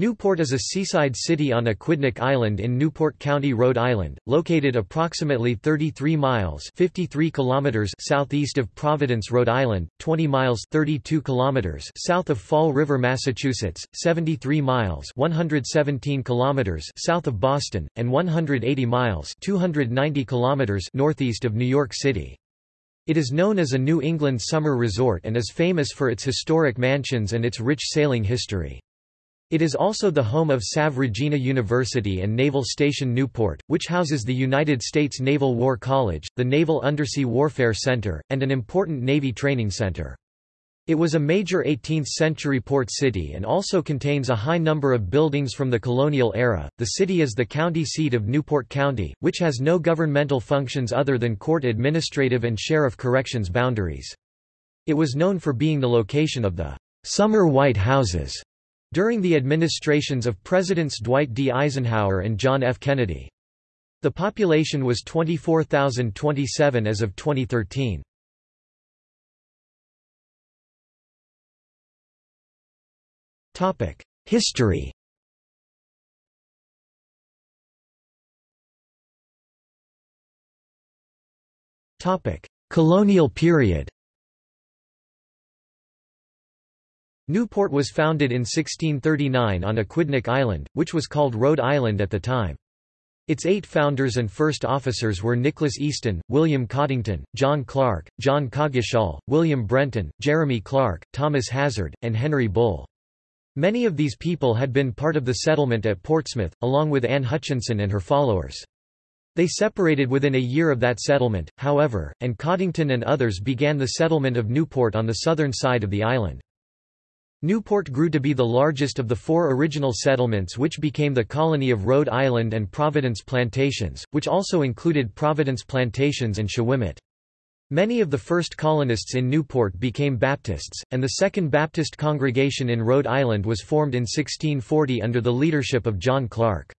Newport is a seaside city on Aquidneck Island in Newport County, Rhode Island, located approximately 33 miles 53 kilometers southeast of Providence, Rhode Island, 20 miles 32 kilometers south of Fall River, Massachusetts, 73 miles 117 kilometers south of Boston, and 180 miles 290 kilometers northeast of New York City. It is known as a New England summer resort and is famous for its historic mansions and its rich sailing history. It is also the home of Salve Regina University and Naval Station Newport, which houses the United States Naval War College, the Naval Undersea Warfare Center, and an important Navy training center. It was a major 18th-century port city and also contains a high number of buildings from the colonial era. The city is the county seat of Newport County, which has no governmental functions other than court administrative and sheriff corrections boundaries. It was known for being the location of the Summer White Houses during the administrations of Presidents Dwight D. Eisenhower and John F. Kennedy. The population was 24,027 as of 2013. History Colonial period Newport was founded in 1639 on Aquidneck Island, which was called Rhode Island at the time. Its eight founders and first officers were Nicholas Easton, William Coddington, John Clark, John Coggeshall, William Brenton, Jeremy Clark, Thomas Hazard, and Henry Bull. Many of these people had been part of the settlement at Portsmouth, along with Anne Hutchinson and her followers. They separated within a year of that settlement, however, and Coddington and others began the settlement of Newport on the southern side of the island. Newport grew to be the largest of the four original settlements which became the colony of Rhode Island and Providence Plantations, which also included Providence Plantations and Shawomet. Many of the first colonists in Newport became Baptists, and the Second Baptist Congregation in Rhode Island was formed in 1640 under the leadership of John Clark.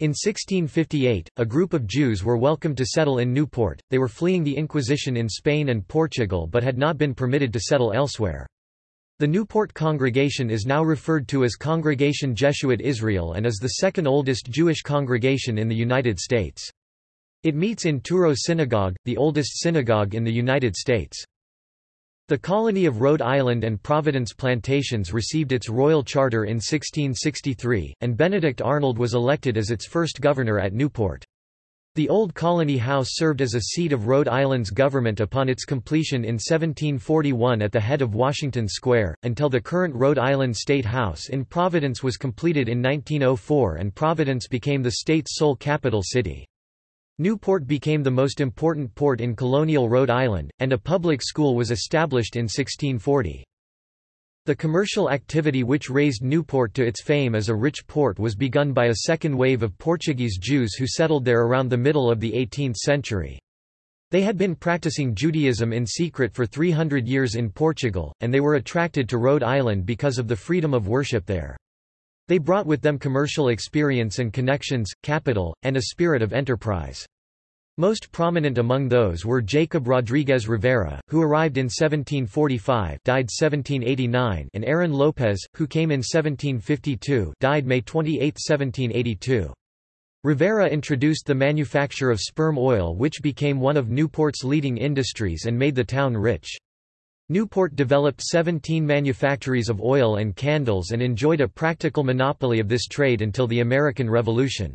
In 1658, a group of Jews were welcomed to settle in Newport, they were fleeing the Inquisition in Spain and Portugal but had not been permitted to settle elsewhere. The Newport congregation is now referred to as Congregation Jeshuat Israel and is the second oldest Jewish congregation in the United States. It meets in Touro Synagogue, the oldest synagogue in the United States. The colony of Rhode Island and Providence Plantations received its royal charter in 1663, and Benedict Arnold was elected as its first governor at Newport. The Old Colony House served as a seat of Rhode Island's government upon its completion in 1741 at the head of Washington Square, until the current Rhode Island State House in Providence was completed in 1904 and Providence became the state's sole capital city. Newport became the most important port in colonial Rhode Island, and a public school was established in 1640. The commercial activity which raised Newport to its fame as a rich port was begun by a second wave of Portuguese Jews who settled there around the middle of the 18th century. They had been practicing Judaism in secret for 300 years in Portugal, and they were attracted to Rhode Island because of the freedom of worship there. They brought with them commercial experience and connections, capital, and a spirit of enterprise. Most prominent among those were Jacob Rodriguez Rivera, who arrived in 1745 died 1789 and Aaron Lopez, who came in 1752 died May 28, 1782. Rivera introduced the manufacture of sperm oil which became one of Newport's leading industries and made the town rich. Newport developed 17 manufactories of oil and candles and enjoyed a practical monopoly of this trade until the American Revolution.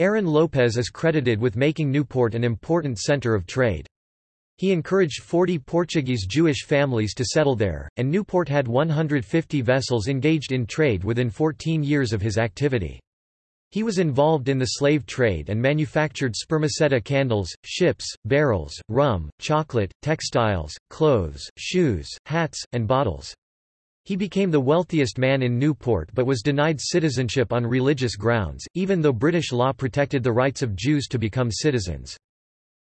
Aaron Lopez is credited with making Newport an important center of trade. He encouraged 40 Portuguese Jewish families to settle there, and Newport had 150 vessels engaged in trade within 14 years of his activity. He was involved in the slave trade and manufactured spermaceti candles, ships, barrels, rum, chocolate, textiles, clothes, shoes, hats, and bottles. He became the wealthiest man in Newport but was denied citizenship on religious grounds, even though British law protected the rights of Jews to become citizens.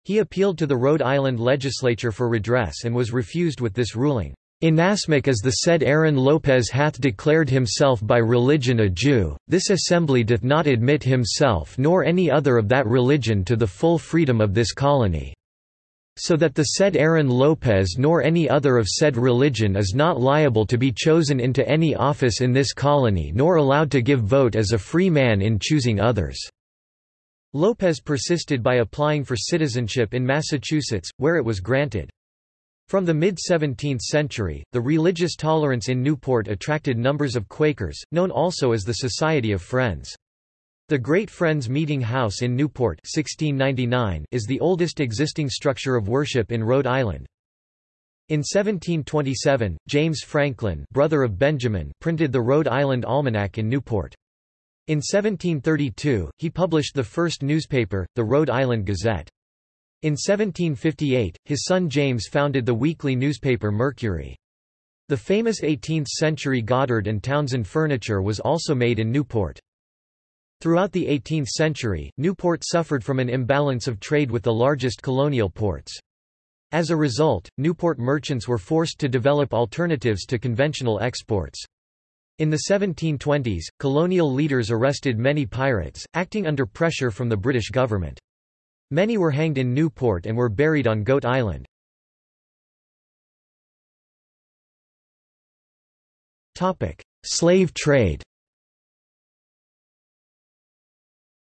He appealed to the Rhode Island legislature for redress and was refused with this ruling. Inasmuch as the said Aaron Lopez hath declared himself by religion a Jew, this assembly doth not admit himself nor any other of that religion to the full freedom of this colony. So that the said Aaron Lopez nor any other of said religion is not liable to be chosen into any office in this colony nor allowed to give vote as a free man in choosing others." Lopez persisted by applying for citizenship in Massachusetts, where it was granted. From the mid-17th century, the religious tolerance in Newport attracted numbers of Quakers, known also as the Society of Friends. The Great Friends Meeting House in Newport 1699 is the oldest existing structure of worship in Rhode Island. In 1727, James Franklin brother of Benjamin printed the Rhode Island Almanac in Newport. In 1732, he published the first newspaper, the Rhode Island Gazette. In 1758, his son James founded the weekly newspaper Mercury. The famous 18th-century Goddard and Townsend furniture was also made in Newport. Throughout the 18th century, Newport suffered from an imbalance of trade with the largest colonial ports. As a result, Newport merchants were forced to develop alternatives to conventional exports. In the 1720s, colonial leaders arrested many pirates, acting under pressure from the British government. Many were hanged in Newport and were buried on Goat Island. Slave trade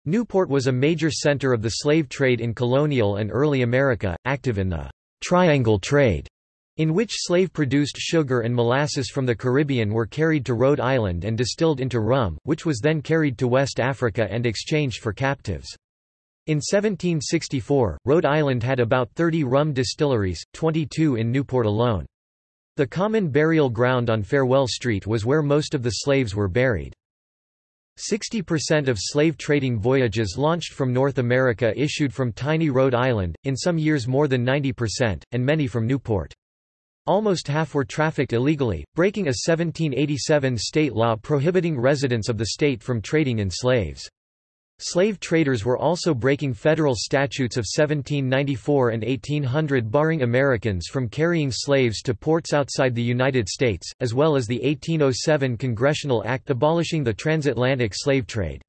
Newport was a major center of the slave trade in colonial and early America, active in the «triangle trade», in which slave-produced sugar and molasses from the Caribbean were carried to Rhode Island and distilled into rum, which was then carried to West Africa and exchanged for captives. In 1764, Rhode Island had about 30 rum distilleries, 22 in Newport alone. The common burial ground on Farewell Street was where most of the slaves were buried. 60% of slave trading voyages launched from North America issued from tiny Rhode Island, in some years more than 90%, and many from Newport. Almost half were trafficked illegally, breaking a 1787 state law prohibiting residents of the state from trading in slaves. Slave traders were also breaking federal statutes of 1794 and 1800 barring Americans from carrying slaves to ports outside the United States, as well as the 1807 Congressional Act abolishing the transatlantic slave trade.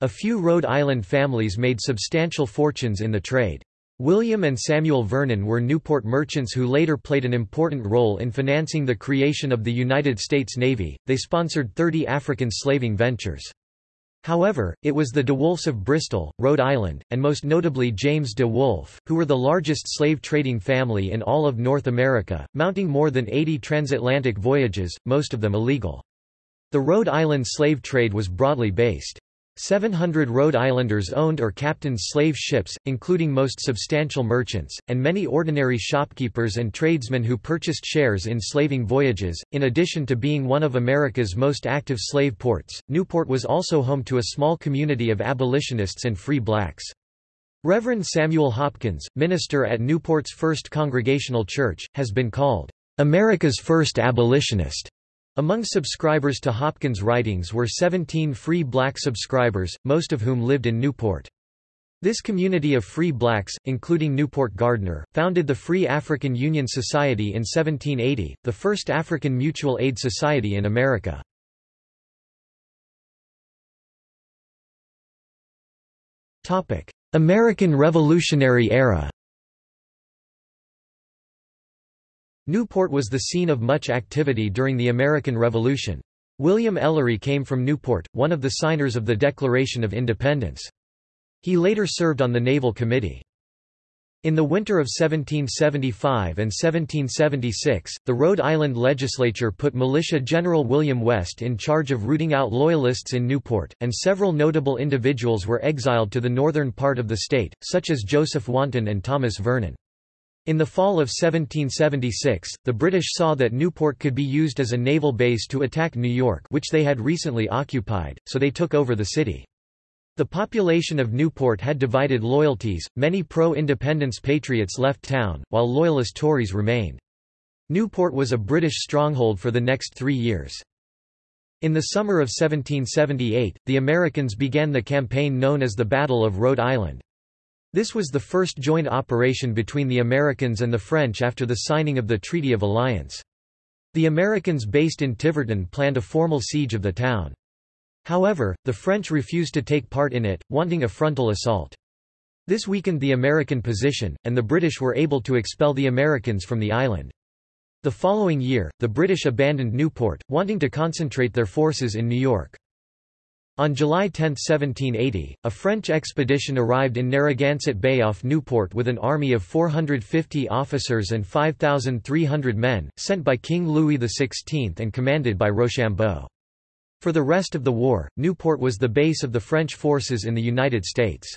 A few Rhode Island families made substantial fortunes in the trade. William and Samuel Vernon were Newport merchants who later played an important role in financing the creation of the United States Navy. They sponsored 30 African slaving ventures. However, it was the De Wolfes of Bristol, Rhode Island, and most notably James de Wolfe, who were the largest slave trading family in all of North America, mounting more than 80 transatlantic voyages, most of them illegal. The Rhode Island slave trade was broadly based. 700 Rhode Islanders owned or captained slave ships, including most substantial merchants, and many ordinary shopkeepers and tradesmen who purchased shares in slaving voyages. In addition to being one of America's most active slave ports, Newport was also home to a small community of abolitionists and free blacks. Reverend Samuel Hopkins, minister at Newport's First Congregational Church, has been called America's first abolitionist. Among subscribers to Hopkins' writings were 17 free black subscribers, most of whom lived in Newport. This community of free blacks, including Newport Gardner, founded the Free African Union Society in 1780, the first African mutual aid society in America. American Revolutionary Era Newport was the scene of much activity during the American Revolution. William Ellery came from Newport, one of the signers of the Declaration of Independence. He later served on the Naval Committee. In the winter of 1775 and 1776, the Rhode Island legislature put Militia General William West in charge of rooting out Loyalists in Newport, and several notable individuals were exiled to the northern part of the state, such as Joseph Wanton and Thomas Vernon. In the fall of 1776, the British saw that Newport could be used as a naval base to attack New York which they had recently occupied, so they took over the city. The population of Newport had divided loyalties, many pro-independence patriots left town, while loyalist Tories remained. Newport was a British stronghold for the next three years. In the summer of 1778, the Americans began the campaign known as the Battle of Rhode Island. This was the first joint operation between the Americans and the French after the signing of the Treaty of Alliance. The Americans based in Tiverton planned a formal siege of the town. However, the French refused to take part in it, wanting a frontal assault. This weakened the American position, and the British were able to expel the Americans from the island. The following year, the British abandoned Newport, wanting to concentrate their forces in New York. On July 10, 1780, a French expedition arrived in Narragansett Bay off Newport with an army of 450 officers and 5,300 men, sent by King Louis XVI and commanded by Rochambeau. For the rest of the war, Newport was the base of the French forces in the United States.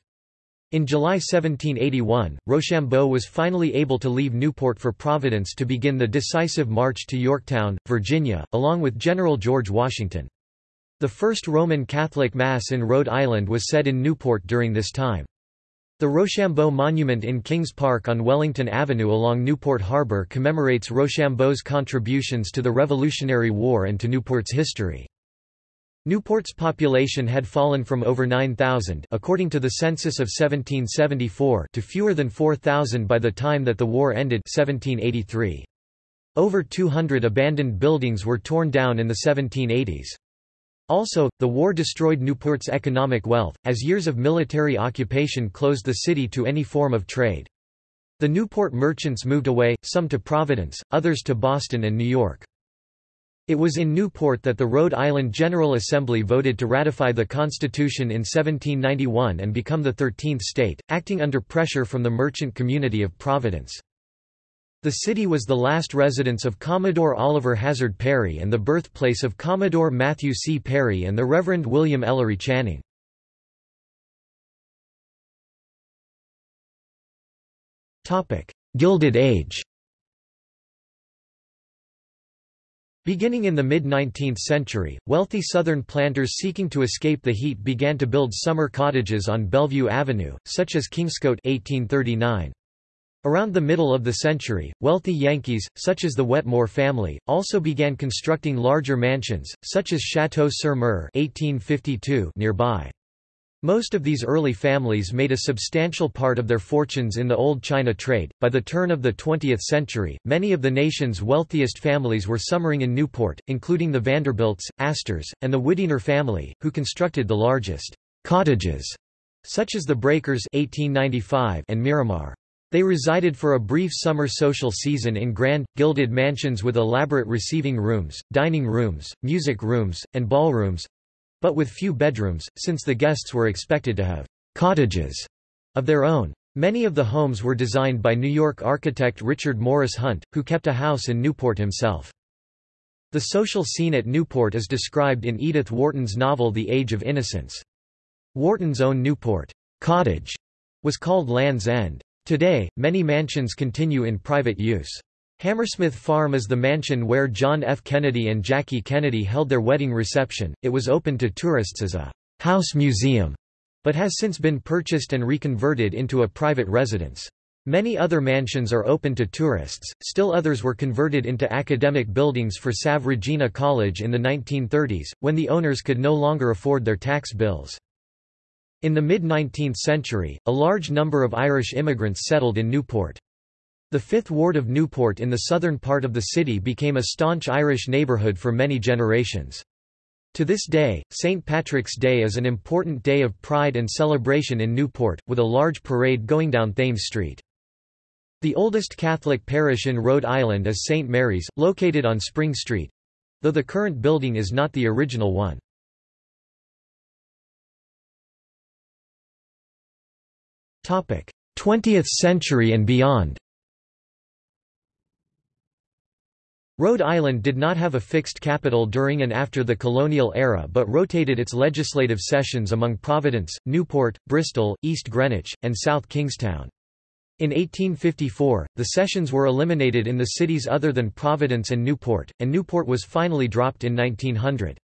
In July 1781, Rochambeau was finally able to leave Newport for Providence to begin the decisive march to Yorktown, Virginia, along with General George Washington. The first Roman Catholic Mass in Rhode Island was said in Newport during this time. The Rochambeau Monument in Kings Park on Wellington Avenue along Newport Harbor commemorates Rochambeau's contributions to the Revolutionary War and to Newport's history. Newport's population had fallen from over 9,000 according to the census of 1774 to fewer than 4,000 by the time that the war ended 1783. Over 200 abandoned buildings were torn down in the 1780s. Also, the war destroyed Newport's economic wealth, as years of military occupation closed the city to any form of trade. The Newport merchants moved away, some to Providence, others to Boston and New York. It was in Newport that the Rhode Island General Assembly voted to ratify the Constitution in 1791 and become the 13th state, acting under pressure from the merchant community of Providence. The city was the last residence of Commodore Oliver Hazard Perry and the birthplace of Commodore Matthew C. Perry and the Reverend William Ellery Channing. Gilded Age Beginning in the mid-19th century, wealthy Southern planters seeking to escape the heat began to build summer cottages on Bellevue Avenue, such as Kingscote 1839. Around the middle of the century, wealthy Yankees, such as the Wetmore family, also began constructing larger mansions, such as Chateau sur Mer 1852 nearby. Most of these early families made a substantial part of their fortunes in the old China trade. By the turn of the 20th century, many of the nation's wealthiest families were summering in Newport, including the Vanderbilts, Astors, and the Widener family, who constructed the largest cottages, such as the Breakers 1895 and Miramar. They resided for a brief summer social season in grand, gilded mansions with elaborate receiving rooms, dining rooms, music rooms, and ballrooms, but with few bedrooms, since the guests were expected to have cottages of their own. Many of the homes were designed by New York architect Richard Morris Hunt, who kept a house in Newport himself. The social scene at Newport is described in Edith Wharton's novel The Age of Innocence. Wharton's own Newport cottage was called Land's End. Today, many mansions continue in private use. Hammersmith Farm is the mansion where John F. Kennedy and Jackie Kennedy held their wedding reception. It was open to tourists as a house museum, but has since been purchased and reconverted into a private residence. Many other mansions are open to tourists, still others were converted into academic buildings for Salve Regina College in the 1930s, when the owners could no longer afford their tax bills. In the mid-19th century, a large number of Irish immigrants settled in Newport. The Fifth Ward of Newport in the southern part of the city became a staunch Irish neighbourhood for many generations. To this day, St. Patrick's Day is an important day of pride and celebration in Newport, with a large parade going down Thames Street. The oldest Catholic parish in Rhode Island is St. Mary's, located on Spring Street—though the current building is not the original one. 20th century and beyond Rhode Island did not have a fixed capital during and after the colonial era but rotated its legislative sessions among Providence, Newport, Bristol, East Greenwich, and South Kingstown. In 1854, the sessions were eliminated in the cities other than Providence and Newport, and Newport was finally dropped in 1900.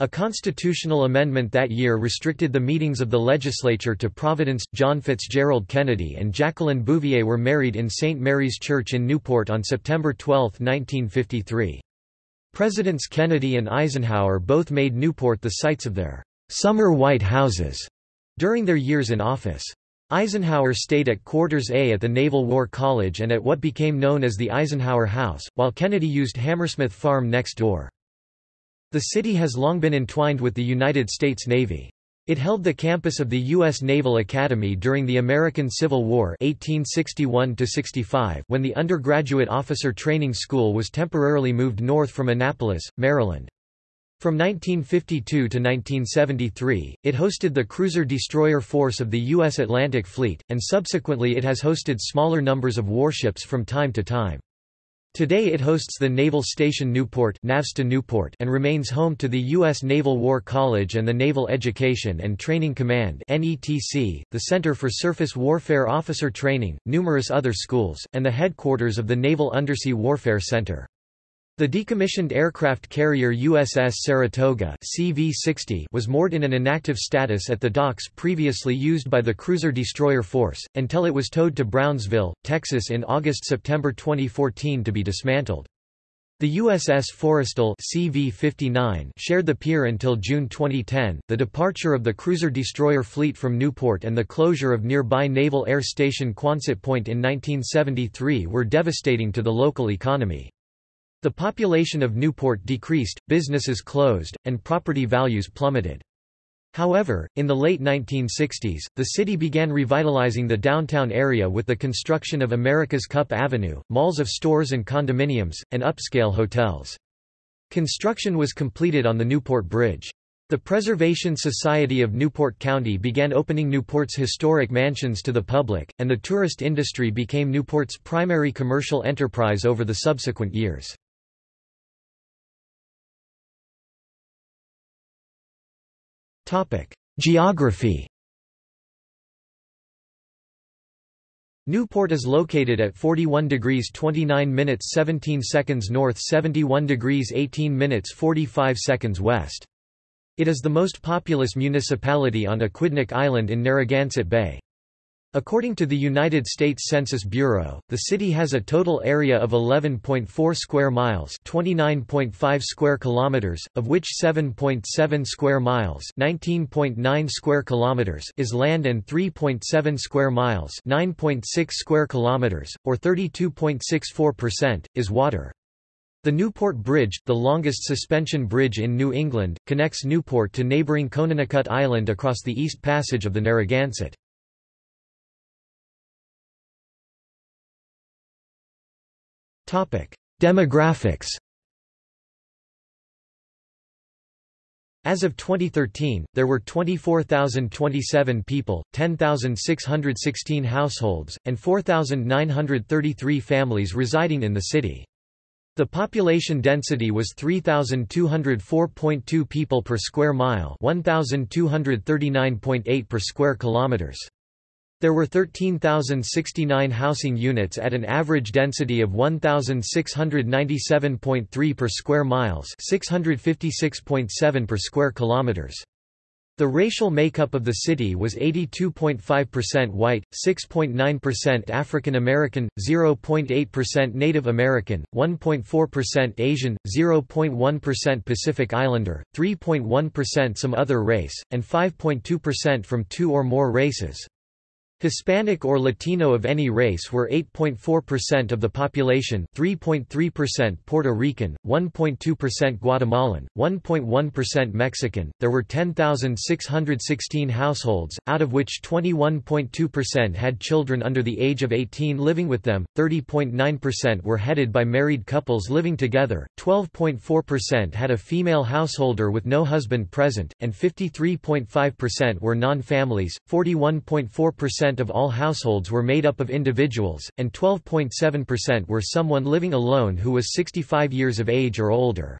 A constitutional amendment that year restricted the meetings of the legislature to Providence. John Fitzgerald Kennedy and Jacqueline Bouvier were married in St. Mary's Church in Newport on September 12, 1953. Presidents Kennedy and Eisenhower both made Newport the sites of their summer White Houses during their years in office. Eisenhower stayed at Quarters A at the Naval War College and at what became known as the Eisenhower House, while Kennedy used Hammersmith Farm next door. The city has long been entwined with the United States Navy. It held the campus of the U.S. Naval Academy during the American Civil War 1861 when the undergraduate officer training school was temporarily moved north from Annapolis, Maryland. From 1952 to 1973, it hosted the cruiser-destroyer force of the U.S. Atlantic Fleet, and subsequently it has hosted smaller numbers of warships from time to time. Today it hosts the Naval Station Newport, Newport and remains home to the U.S. Naval War College and the Naval Education and Training Command the Center for Surface Warfare Officer Training, numerous other schools, and the headquarters of the Naval Undersea Warfare Center. The decommissioned aircraft carrier USS Saratoga CV-60 was moored in an inactive status at the docks previously used by the cruiser-destroyer force, until it was towed to Brownsville, Texas in August-September 2014 to be dismantled. The USS Forrestal CV-59 shared the pier until June 2010. The departure of the cruiser-destroyer fleet from Newport and the closure of nearby Naval Air Station Quonset Point in 1973 were devastating to the local economy. The population of Newport decreased, businesses closed, and property values plummeted. However, in the late 1960s, the city began revitalizing the downtown area with the construction of America's Cup Avenue, malls of stores and condominiums, and upscale hotels. Construction was completed on the Newport Bridge. The Preservation Society of Newport County began opening Newport's historic mansions to the public, and the tourist industry became Newport's primary commercial enterprise over the subsequent years. Geography Newport is located at 41 degrees 29 minutes 17 seconds north 71 degrees 18 minutes 45 seconds west. It is the most populous municipality on Aquidneck Island in Narragansett Bay. According to the United States Census Bureau, the city has a total area of 11.4 square miles, 29.5 square kilometers, of which 7.7 square miles, 19.9 square kilometers is land and 3.7 square miles, 9.6 square kilometers, or 32.64%, is water. The Newport Bridge, the longest suspension bridge in New England, connects Newport to neighboring Conanicut Island across the East Passage of the Narragansett. Demographics As of 2013, there were 24,027 people, 10,616 households, and 4,933 families residing in the city. The population density was 3,204.2 people per square mile 1,239.8 per square kilometers. There were 13,069 housing units at an average density of 1,697.3 per square miles 656.7 per square kilometers. The racial makeup of the city was 82.5% white, 6.9% African American, 0.8% Native American, 1.4% Asian, 0.1% Pacific Islander, 3.1% some other race, and 5.2% from two or more races. Hispanic or Latino of any race were 8.4% of the population 3.3% Puerto Rican, 1.2% Guatemalan, 1.1% Mexican. There were 10,616 households, out of which 21.2% had children under the age of 18 living with them, 30.9% were headed by married couples living together, 12.4% had a female householder with no husband present, and 53.5% were non-families, 41.4% of all households were made up of individuals, and 12.7% were someone living alone who was 65 years of age or older.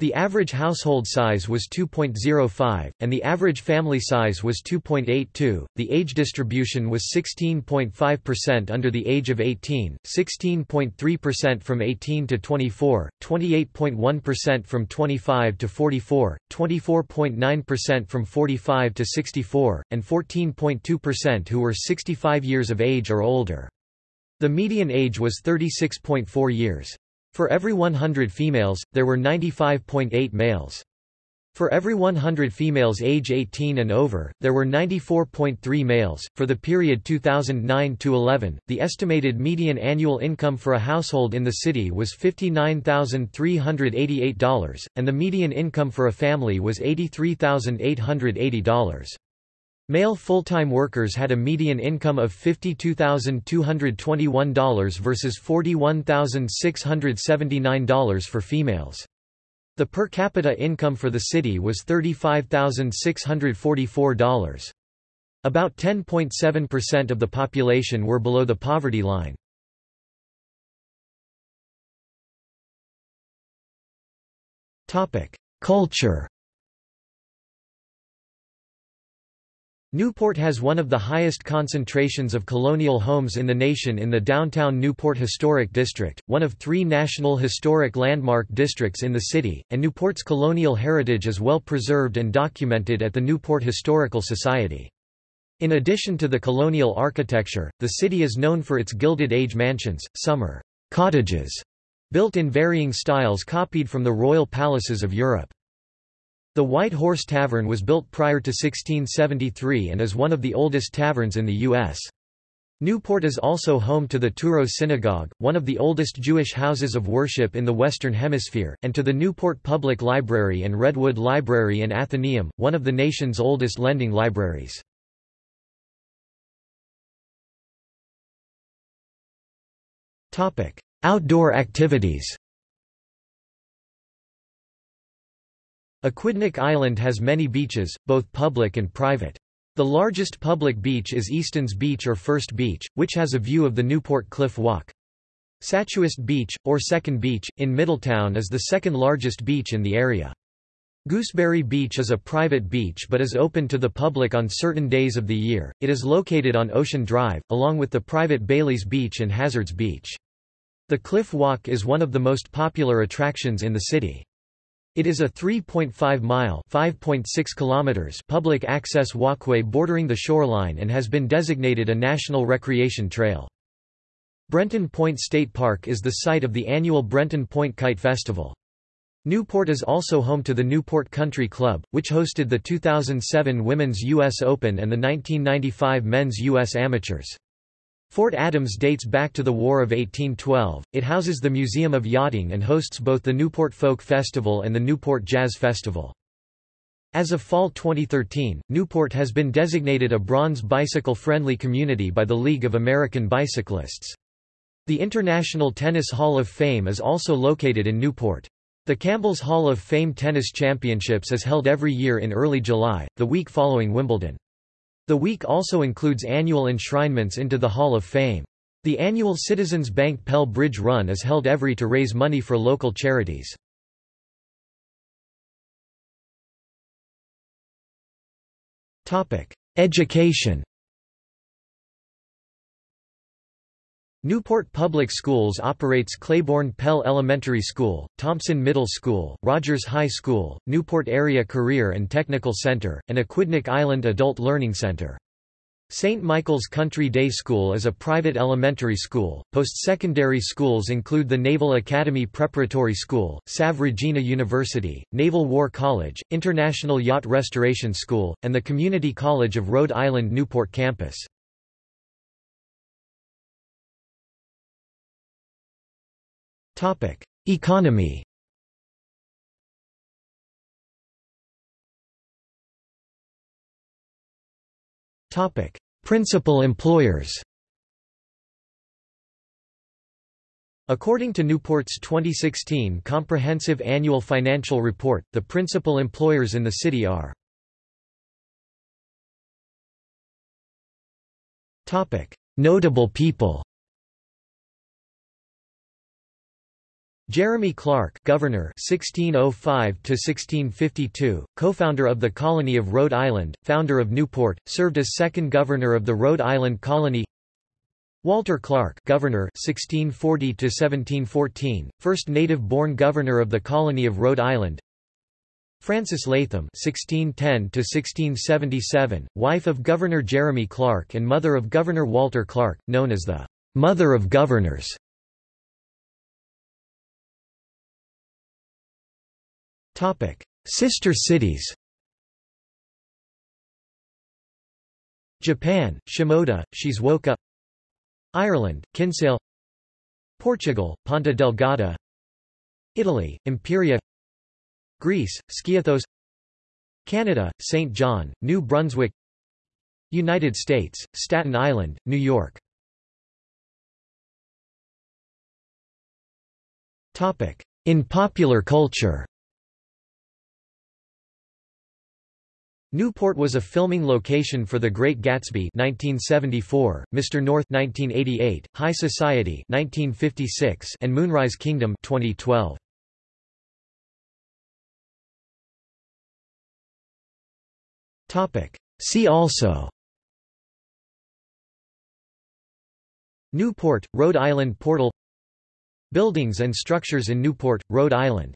The average household size was 2.05, and the average family size was 2.82. The age distribution was 16.5% under the age of 18, 16.3% from 18 to 24, 28.1% from 25 to 44, 24.9% from 45 to 64, and 14.2% who were 65 years of age or older. The median age was 36.4 years. For every 100 females, there were 95.8 males. For every 100 females age 18 and over, there were 94.3 males. For the period 2009 to 11, the estimated median annual income for a household in the city was $59,388, and the median income for a family was $83,880. Male full-time workers had a median income of $52,221 versus $41,679 for females. The per capita income for the city was $35,644. About 10.7% of the population were below the poverty line. Culture Newport has one of the highest concentrations of colonial homes in the nation in the downtown Newport Historic District, one of three National Historic Landmark Districts in the city, and Newport's colonial heritage is well preserved and documented at the Newport Historical Society. In addition to the colonial architecture, the city is known for its Gilded Age mansions, summer cottages, built in varying styles copied from the royal palaces of Europe. The White Horse Tavern was built prior to 1673 and is one of the oldest taverns in the U.S. Newport is also home to the Touro Synagogue, one of the oldest Jewish houses of worship in the Western Hemisphere, and to the Newport Public Library and Redwood Library and Athenaeum, one of the nation's oldest lending libraries. Outdoor activities Aquidneck Island has many beaches, both public and private. The largest public beach is Easton's Beach or First Beach, which has a view of the Newport Cliff Walk. Sachuest Beach, or Second Beach, in Middletown is the second largest beach in the area. Gooseberry Beach is a private beach but is open to the public on certain days of the year. It is located on Ocean Drive, along with the private Bailey's Beach and Hazards Beach. The Cliff Walk is one of the most popular attractions in the city. It is a 3.5-mile (5.6 kilometers) public access walkway bordering the shoreline and has been designated a national recreation trail. Brenton Point State Park is the site of the annual Brenton Point Kite Festival. Newport is also home to the Newport Country Club, which hosted the 2007 Women's U.S. Open and the 1995 Men's U.S. Amateurs. Fort Adams dates back to the War of 1812. It houses the Museum of Yachting and hosts both the Newport Folk Festival and the Newport Jazz Festival. As of fall 2013, Newport has been designated a bronze bicycle-friendly community by the League of American Bicyclists. The International Tennis Hall of Fame is also located in Newport. The Campbell's Hall of Fame Tennis Championships is held every year in early July, the week following Wimbledon. The week also includes annual enshrinements into the Hall of Fame. The annual Citizens Bank Pell Bridge Run is held every to raise money for local charities. Education Newport Public Schools operates Claiborne Pell Elementary School, Thompson Middle School, Rogers High School, Newport Area Career and Technical Center, and Aquidneck Island Adult Learning Center. St. Michael's Country Day School is a private elementary school. Post-secondary schools include the Naval Academy Preparatory School, Salve Regina University, Naval War College, International Yacht Restoration School, and the Community College of Rhode Island Newport campus. Economy. Topic: Principal employers. According to Newport's 2016 Comprehensive Annual Financial Report, the principal employers in the city are Notable people Jeremy Clark, Governor 1605 to 1652, co-founder of the Colony of Rhode Island, founder of Newport, served as second governor of the Rhode Island Colony. Walter Clark, Governor 1640 to 1714, first native-born governor of the Colony of Rhode Island. Frances Latham 1610 to 1677, wife of Governor Jeremy Clark and mother of Governor Walter Clark, known as the Mother of Governors. Sister cities Japan, Shimoda, Shizuoka Ireland, Kinsale Portugal, Ponta Delgada Italy, Imperia Greece, Skiathos Canada, St. John, New Brunswick United States, Staten Island, New York In popular culture Newport was a filming location for The Great Gatsby 1974, Mr. North 1988, High Society 1956, and Moonrise Kingdom 2012. Topic. See also Newport, Rhode Island Portal Buildings and structures in Newport, Rhode Island